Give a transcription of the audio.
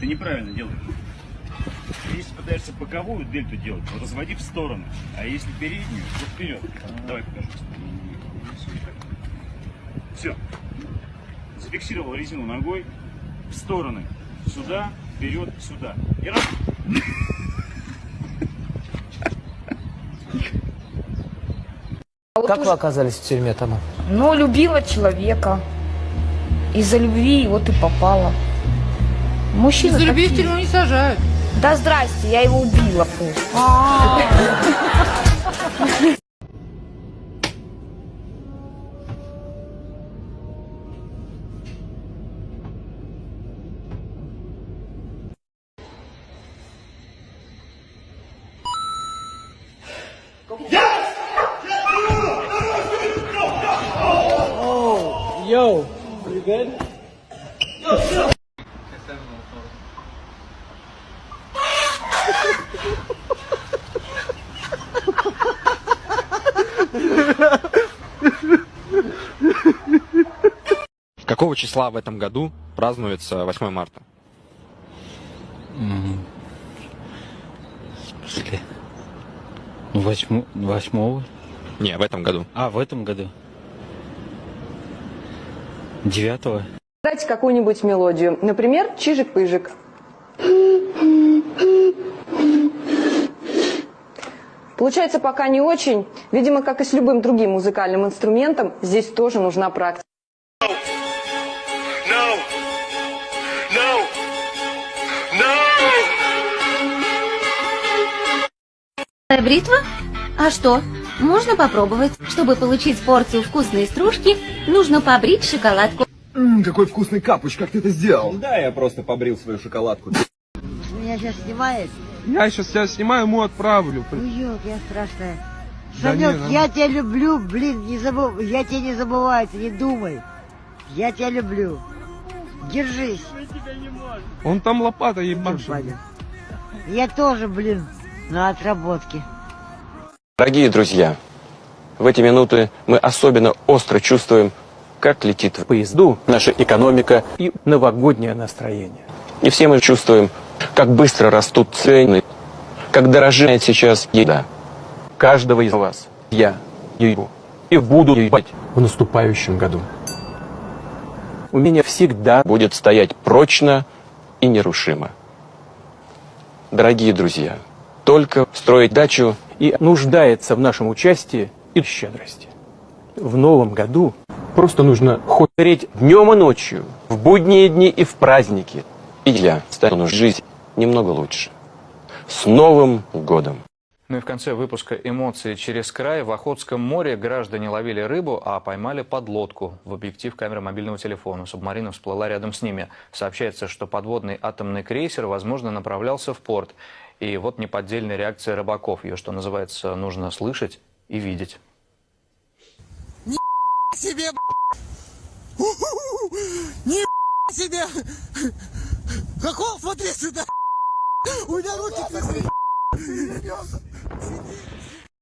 Ты неправильно делаешь. Если пытаешься боковую дельту делать, то разводи в сторону. А если переднюю, то вперед. Давай покажу. Все. Зафиксировал резину ногой в стороны. Сюда, вперед, сюда. И раз. А вот Как уже- вы оказались в тюрьме, Тома? Ну, любила человека. Из-за любви вот и попала. Мужчина За тюрьму не сажают. Да здрасте, я его убила просто. Yo, you good? Какого числа в этом году празднуется 8 марта? В смысле? Восьмо... Восьмого? Не, в этом году. А, в этом году? Девятого? Дайте какую-нибудь мелодию. Например, «Чижик-пыжик». Получается пока не очень. Видимо, как и с любым другим музыкальным инструментом, здесь тоже нужна практика. Бритва? А что? Можно попробовать. Чтобы получить порцию вкусной стружки, нужно побрить шоколадку. Ммм, какой вкусный капуч, как ты это сделал? Да, я просто побрил свою шоколадку. Меня сейчас снимает? Я сейчас тебя снимаю, ему отправлю. Уёк, я страшная. Да Санек, не, ну- я тебя люблю, блин, не забыл, я тебя не забываю, ты не думай. Я тебя люблю. Держись. Он там лопата ебашит. Я тоже, блин, на отработке. Дорогие друзья, в эти минуты мы особенно остро чувствуем, как летит в поезду наша экономика и новогоднее настроение. И все мы чувствуем, как быстро растут цены, как дорожает сейчас еда. Каждого из вас я ебу и буду ебать в наступающем году. У меня всегда будет стоять прочно и нерушимо. Дорогие друзья, только строить дачу и нуждается в нашем участии и щедрости. В новом году просто нужно хоть днем и ночью, в будние дни и в праздники. И я стану жизнь немного лучше. С Новым годом! Ну и в конце выпуска «Эмоции через край» в Охотском море граждане ловили рыбу, а поймали подлодку. В объектив камеры мобильного телефона. Субмарина всплыла рядом с ними. Сообщается, что подводный атомный крейсер, возможно, направлялся в порт. И вот неподдельная реакция рыбаков. Ее, что называется, нужно слышать и видеть. себе, Не себе! Хохол, смотри сюда! У меня руки трясут!